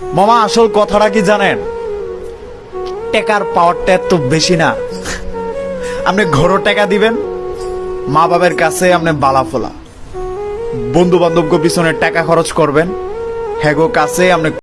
মামা, আসল কথাটা কি জানেন? টাকার পাওয়ারটা এত বেশি না। আপনি ঘরও টাকা দিবেন, মা বাবার কাছে আপনি বালা ফোলা। বন্ধু বান্ধবকে পিছনে টাকা খরচ করবেন, হ্যাগো কাছে আপনি